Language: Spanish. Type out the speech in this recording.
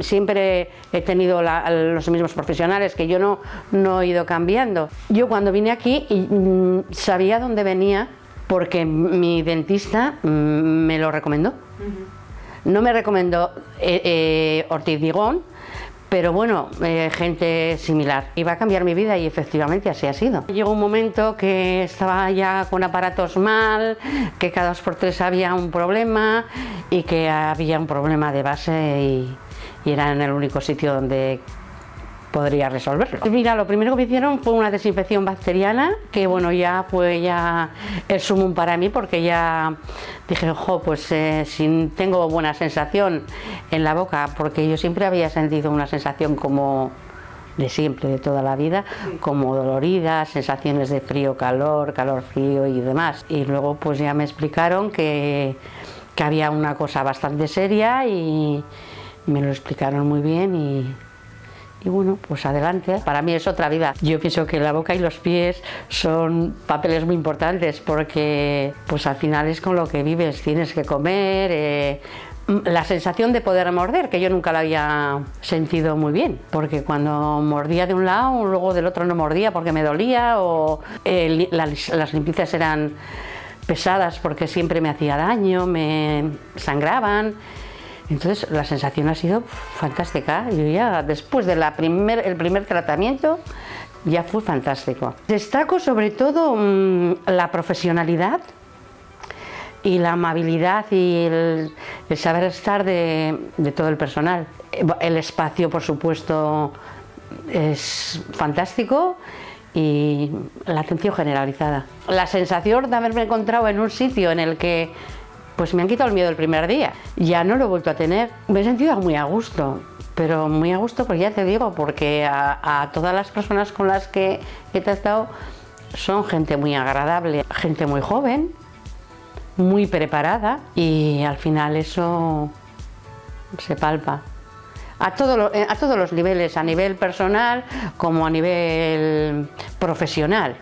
Siempre he tenido la, los mismos profesionales, que yo no, no he ido cambiando. Yo cuando vine aquí mm, sabía dónde venía porque mi dentista mm, me lo recomendó. No me recomendó eh, eh, Ortiz Digón, pero bueno, eh, gente similar. Iba a cambiar mi vida y efectivamente así ha sido. Llegó un momento que estaba ya con aparatos mal, que cada dos por tres había un problema y que había un problema de base y, y era en el único sitio donde podría resolverlo. Mira, lo primero que me hicieron fue una desinfección bacteriana, que bueno, ya fue ya el sumum para mí, porque ya dije, ojo, pues eh, si tengo buena sensación en la boca, porque yo siempre había sentido una sensación como de siempre, de toda la vida, como dolorida, sensaciones de frío, calor, calor, frío y demás. Y luego pues ya me explicaron que, que había una cosa bastante seria y me lo explicaron muy bien y y bueno, pues adelante. Para mí es otra vida. Yo pienso que la boca y los pies son papeles muy importantes porque pues al final es con lo que vives, tienes que comer, eh, la sensación de poder morder, que yo nunca la había sentido muy bien, porque cuando mordía de un lado, luego del otro no mordía porque me dolía o eh, las, las limpiezas eran pesadas porque siempre me hacía daño, me sangraban entonces la sensación ha sido fantástica. Yo ya después del primer, el primer tratamiento ya fue fantástico. Destaco sobre todo mm, la profesionalidad y la amabilidad y el, saber estar de, de, todo el personal. El espacio, por supuesto, es fantástico y la atención generalizada. La sensación de haberme encontrado en un sitio en el que pues me han quitado el miedo el primer día. Ya no lo he vuelto a tener. Me he sentido muy a gusto, pero muy a gusto, porque ya te digo, porque a, todas las personas con las que he tratado son gente muy agradable, gente muy joven, muy preparada y al final eso se palpa. A, todo a todos los niveles, a nivel personal como a nivel profesional.